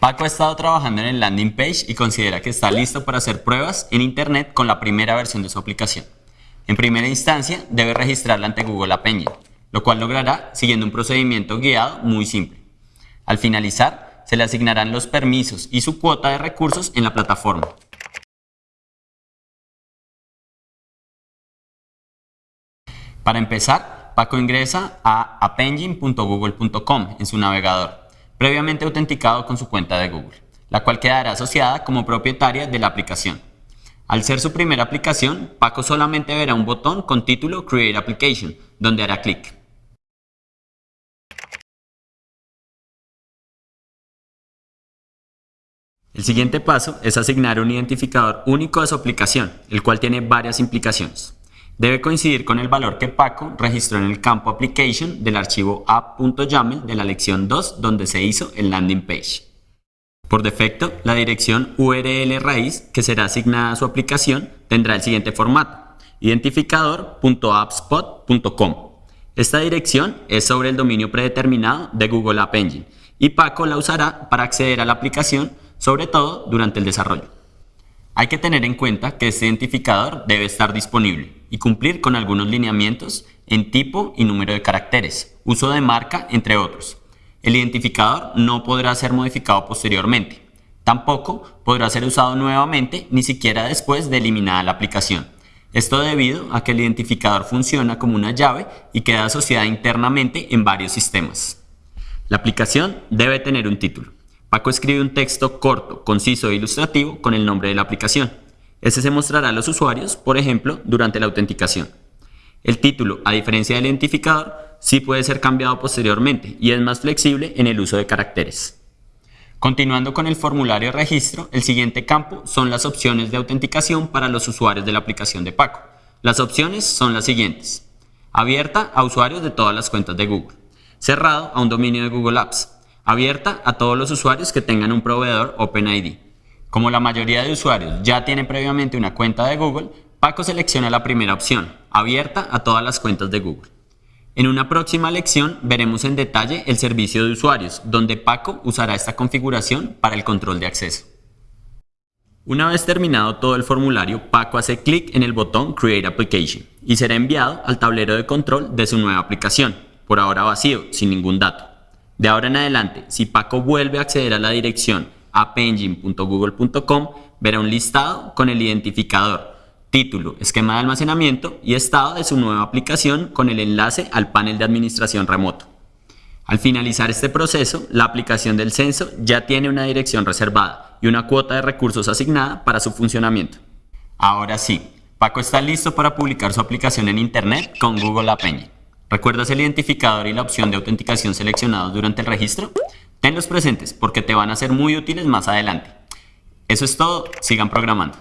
Paco ha estado trabajando en el landing page y considera que está listo para hacer pruebas en Internet con la primera versión de su aplicación. En primera instancia, debe registrarla ante Google App Engine, lo cual logrará siguiendo un procedimiento guiado muy simple. Al finalizar, se le asignarán los permisos y su cuota de recursos en la plataforma. Para empezar, Paco ingresa a appengine.google.com en su navegador, previamente autenticado con su cuenta de Google, la cual quedará asociada como propietaria de la aplicación. Al ser su primera aplicación, Paco solamente verá un botón con título Create Application, donde hará clic. El siguiente paso es asignar un identificador único a su aplicación, el cual tiene varias implicaciones. Debe coincidir con el valor que Paco registró en el campo Application del archivo app.yaml de la lección 2 donde se hizo el landing page. Por defecto, la dirección URL raíz que será asignada a su aplicación tendrá el siguiente formato, identificador.appspot.com. Esta dirección es sobre el dominio predeterminado de Google App Engine y Paco la usará para acceder a la aplicación, sobre todo durante el desarrollo. Hay que tener en cuenta que este identificador debe estar disponible y cumplir con algunos lineamientos en tipo y número de caracteres, uso de marca, entre otros. El identificador no podrá ser modificado posteriormente. Tampoco podrá ser usado nuevamente ni siquiera después de eliminada la aplicación. Esto debido a que el identificador funciona como una llave y queda asociada internamente en varios sistemas. La aplicación debe tener un título. Paco escribe un texto corto, conciso e ilustrativo con el nombre de la aplicación. Ese se mostrará a los usuarios, por ejemplo, durante la autenticación. El título, a diferencia del identificador, sí puede ser cambiado posteriormente y es más flexible en el uso de caracteres. Continuando con el formulario de registro, el siguiente campo son las opciones de autenticación para los usuarios de la aplicación de Paco. Las opciones son las siguientes. Abierta a usuarios de todas las cuentas de Google. Cerrado a un dominio de Google Apps. Abierta a todos los usuarios que tengan un proveedor OpenID. Como la mayoría de usuarios ya tienen previamente una cuenta de Google, Paco selecciona la primera opción, abierta a todas las cuentas de Google. En una próxima lección veremos en detalle el servicio de usuarios, donde Paco usará esta configuración para el control de acceso. Una vez terminado todo el formulario, Paco hace clic en el botón Create Application y será enviado al tablero de control de su nueva aplicación, por ahora vacío, sin ningún dato. De ahora en adelante, si Paco vuelve a acceder a la dirección appengine.google.com, verá un listado con el identificador título, esquema de almacenamiento y estado de su nueva aplicación con el enlace al panel de administración remoto. Al finalizar este proceso, la aplicación del censo ya tiene una dirección reservada y una cuota de recursos asignada para su funcionamiento. Ahora sí, Paco está listo para publicar su aplicación en Internet con Google App Engine. ¿Recuerdas el identificador y la opción de autenticación seleccionados durante el registro? Tenlos presentes porque te van a ser muy útiles más adelante. Eso es todo, sigan programando.